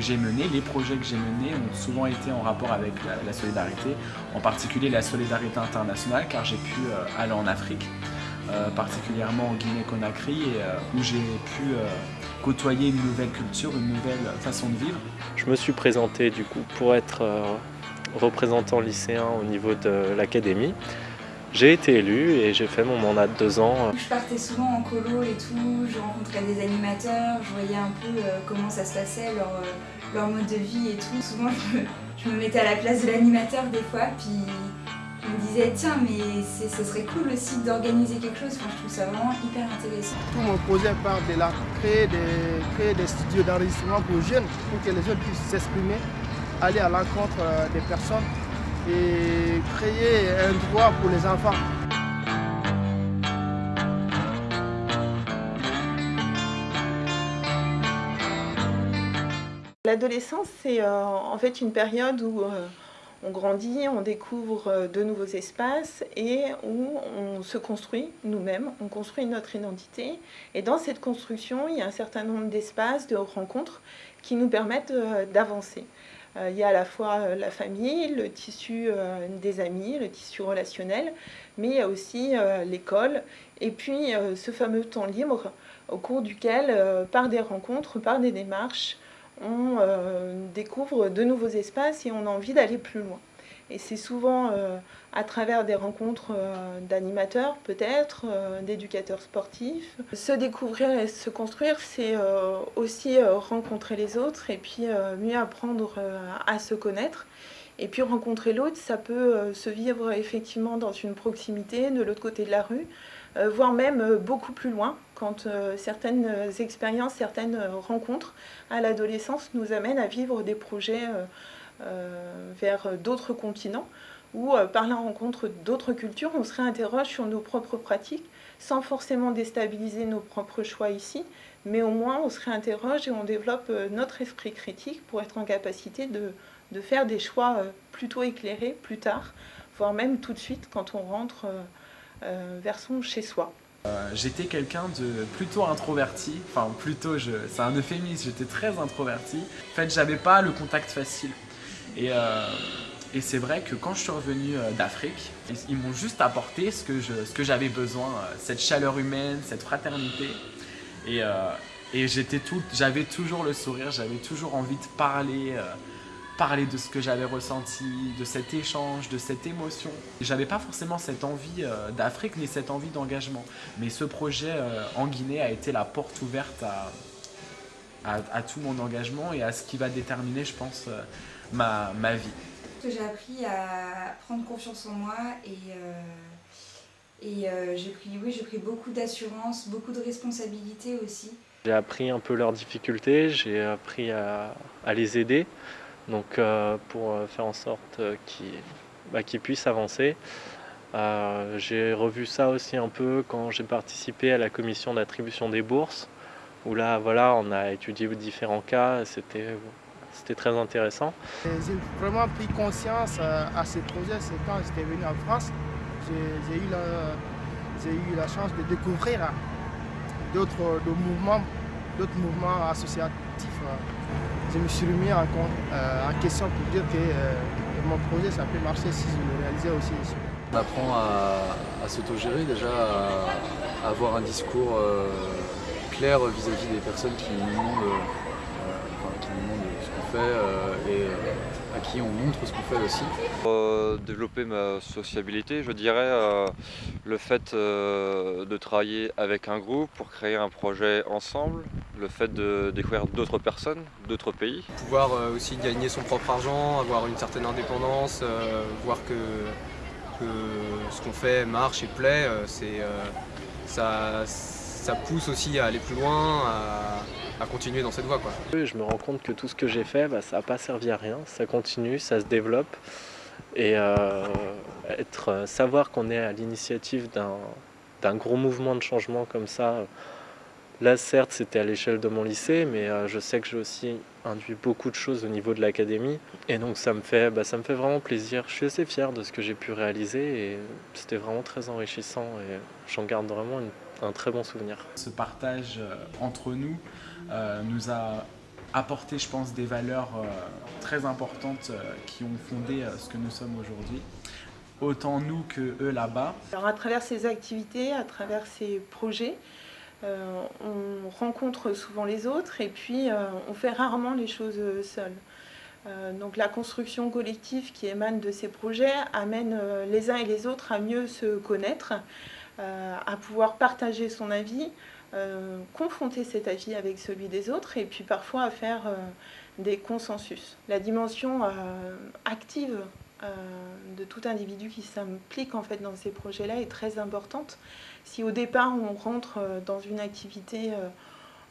j'ai menés, les projets que j'ai menés ont souvent été en rapport avec la, solidarité, en particulier la solidarité internationale, car j'ai pu euh, aller en Afrique, euh, particulièrement en Guinée-Conakry, où j'ai pu côtoyer une nouvelle culture, une nouvelle façon de vivre. Je me suis présenté du coup pour être représentant lycéen au niveau de l'académie. J'ai été élu et j'ai fait mon mandat de deux ans. Je partais souvent en colo et tout, je rencontrais des animateurs, je voyais un peu euh, comment ça se passait, leur, euh, leur, mode de vie et tout. Souvent je me, mettais à la place de l'animateur des fois, puis je me disais tiens mais ce serait cool aussi d'organiser quelque chose, je trouve ça vraiment hyper intéressant. Tout mon projet part de là, créer des, créer des studios d'enregistrement pour jeunes, pour que les jeunes puissent s'exprimer, aller à l'encontre euh, des personnes et créer un droit pour les enfants. L'adolescence, c'est euh, en fait une période où euh, on grandit, on découvre euh, de nouveaux espaces et où on se construit nous-mêmes, on construit notre identité. Et dans cette construction, il y a un certain nombre d'espaces, de rencontres qui nous permettent d'avancer. Euh, il y a à la fois euh, la famille, le tissu euh, des amis, le tissu relationnel, mais il y a aussi l'école et puis ce fameux temps libre au cours duquel, par des rencontres, par des démarches, on découvre de nouveaux espaces et on a envie d'aller plus loin. Et c'est souvent euh, à travers des rencontres euh, d'animateurs, peut-être, euh, d'éducateurs sportifs. Se découvrir et se construire, c'est aussi rencontrer les autres et puis mieux apprendre à se connaître. Et puis rencontrer l'autre, ça peut se vivre effectivement dans une proximité, de l'autre côté de la rue, voire même beaucoup plus loin, quand certaines expériences, certaines rencontres à l'adolescence nous amènent à vivre des projets vers d'autres continents où euh, par la rencontre d'autres cultures, on se réinterroge sur nos propres pratiques sans forcément déstabiliser nos propres choix ici, mais au moins on se réinterroge et on développe euh, notre esprit critique pour être en capacité de, de faire des choix plutôt éclairés plus tard, voire même tout de suite quand on rentre vers son chez-soi. j'étais quelqu'un de plutôt introverti, enfin plutôt, c'est un euphémisme, j'étais très introverti. En fait, j'avais pas le contact facile. Euh, et, c'est vrai que quand je suis revenu euh, d'Afrique, ils, m'ont juste apporté ce que j'avais besoin, euh, cette chaleur humaine, cette fraternité. Et, j'avais toujours le sourire, j'avais toujours envie de parler, parler de ce que j'avais ressenti, de cet échange, de cette émotion. J'avais pas forcément cette envie d'Afrique ni cette envie d'engagement. Mais ce projet en Guinée a été la porte ouverte à, tout mon engagement et à ce qui va déterminer, je pense, ma, ma vie. J'ai appris à prendre confiance en moi et, euh, et euh, j'ai pris, oui, pris beaucoup d'assurance, beaucoup de responsabilités aussi. J'ai appris un peu leurs difficultés, j'ai appris à, à, les aider donc, euh, pour faire en sorte qu'ils bah, puissent avancer. j'ai revu ça aussi un peu quand j'ai participé à la commission d'attribution des bourses où là voilà on a étudié différents cas, c'était c'était très intéressant. J'ai vraiment pris conscience euh, à ce projet, c'est quand j'étais venu en France, j'ai eu, eu, la chance de découvrir d'autres mouvements, d'autres mouvements associatifs. Je me suis remis en, euh, en question pour dire que euh, mon projet ça peut marcher si je le réalisais aussi ici. On apprend à, s'autogérer déjà, à, avoir un discours clair vis-à-vis des personnes qui nous demandent fait euh, et euh, à qui on montre ce qu'on fait aussi. Pour euh, développer ma sociabilité, je dirais le fait de travailler avec un groupe pour créer un projet ensemble, le fait de découvrir d'autres personnes, d'autres pays. Pouvoir aussi gagner son propre argent, avoir une certaine indépendance, voir que, ce qu'on fait marche et plaît, ça, ça pousse aussi à aller plus loin, à, continuer dans cette voie. Quoi. Je me rends compte que tout ce que j'ai fait, bah, ça n'a pas servi à rien, ça continue, ça se développe. Et euh, être, euh, savoir qu'on est à l'initiative d'un gros mouvement de changement comme ça, là certes c'était à l'échelle de mon lycée, mais euh, je sais que j'ai aussi induit beaucoup de choses au niveau de l'académie. Et donc ça me, fait, bah, ça me fait vraiment plaisir. Je suis assez fier de ce que j'ai pu réaliser et c'était vraiment très enrichissant et j'en garde vraiment une un très bon souvenir. Ce partage euh, entre nous euh, nous a apporté, je pense, des valeurs très importantes qui ont fondé ce que nous sommes aujourd'hui autant nous que eux là-bas. Alors à travers ces activités, à travers ces projets, euh, on rencontre souvent les autres et puis euh, on fait rarement les choses seuls. Euh, donc la construction collective qui émane de ces projets amène les uns et les autres à mieux se connaître, à pouvoir partager son avis, confronter cet avis avec celui des autres et puis parfois à faire des consensus. La dimension active de tout individu qui s'implique en fait dans ces projets-là est très importante. Si au départ on rentre euh, dans une activité euh,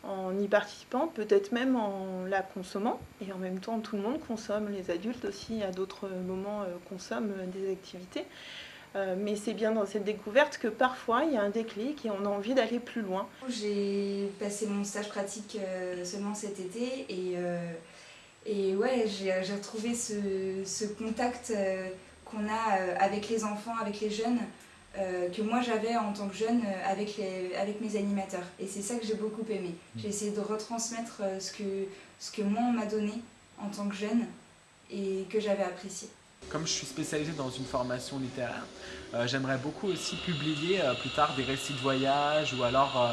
en y participant, peut-être même en la consommant, et en même temps tout le monde consomme, les adultes aussi à d'autres moments euh, consomment des activités, mais c'est bien dans cette découverte que parfois il y a un déclic et on a envie d'aller plus loin. J'ai passé mon stage pratique seulement cet été et et ouais, j'ai retrouvé ce, ce contact euh, qu'on a euh, avec les enfants, avec les jeunes, euh, que moi j'avais en tant que jeune avec, les, avec mes animateurs. Et c'est ça que j'ai beaucoup aimé. Mmh. J'ai essayé de retransmettre ce que, ce que moi on m'a donné en tant que jeune et que j'avais apprécié. Comme je suis spécialisé dans une formation littéraire, j'aimerais beaucoup aussi publier plus tard des récits de voyage ou alors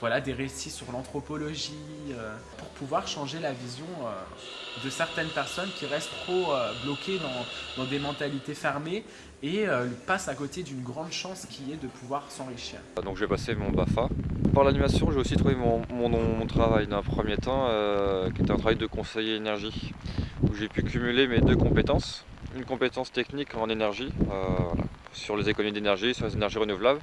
voilà, des récits sur l'anthropologie, euh, pour pouvoir changer la vision euh, de certaines personnes qui restent trop euh, bloquées dans, des mentalités fermées et passent à côté d'une grande chance qui est de pouvoir s'enrichir. Donc j'ai passé mon BAFA. Par l'animation, j'ai aussi trouvé mon, mon, travail d'un premier temps, qui était un travail de conseiller énergie, où j'ai pu cumuler mes deux compétences. Une compétence technique en énergie, sur les économies d'énergie, sur les énergies renouvelables,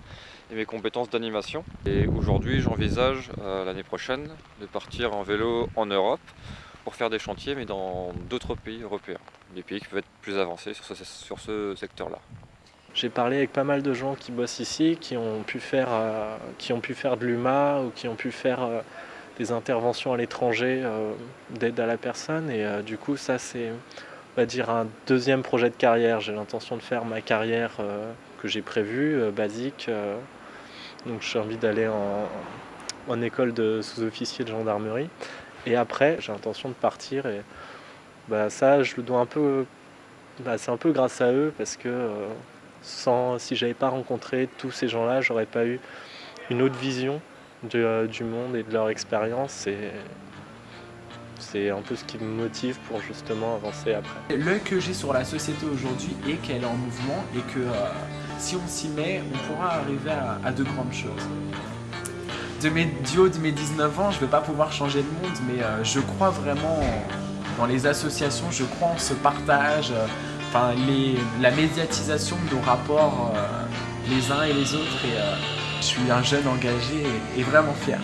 et mes compétences d'animation. Et aujourd'hui, j'envisage euh, l'année prochaine de partir en vélo en Europe pour faire des chantiers, mais dans d'autres pays européens, des pays qui peuvent être plus avancés sur ce, secteur-là. J'ai parlé avec pas mal de gens qui bossent ici, qui ont pu faire, euh, qui ont pu faire de l'UMA ou qui ont pu faire euh, des interventions à l'étranger d'aide à la personne. Et du coup, ça, c'est, on va dire, un deuxième projet de carrière. J'ai l'intention de faire ma carrière que j'ai prévue, basique, donc j'ai envie d'aller en, école de sous-officier de gendarmerie. Et après, j'ai l'intention de partir. Et bah, ça, je le dois un peu. Bah, c'est un peu grâce à eux parce que euh, sans, si j'avais pas rencontré tous ces gens-là, j'aurais pas eu une autre vision euh, du monde et de leur expérience. C'est un peu ce qui me motive pour justement avancer après. L'œil que j'ai sur la société aujourd'hui est qu'elle est en mouvement et que. Euh, si on s'y met, on pourra arriver à, de grandes choses. De mes, du haut de mes 19 ans, je ne vais pas pouvoir changer le monde, mais euh, je crois vraiment dans les associations, je crois en ce partage, euh, la médiatisation de nos rapports les uns et les autres. Je suis un jeune engagé et vraiment fier.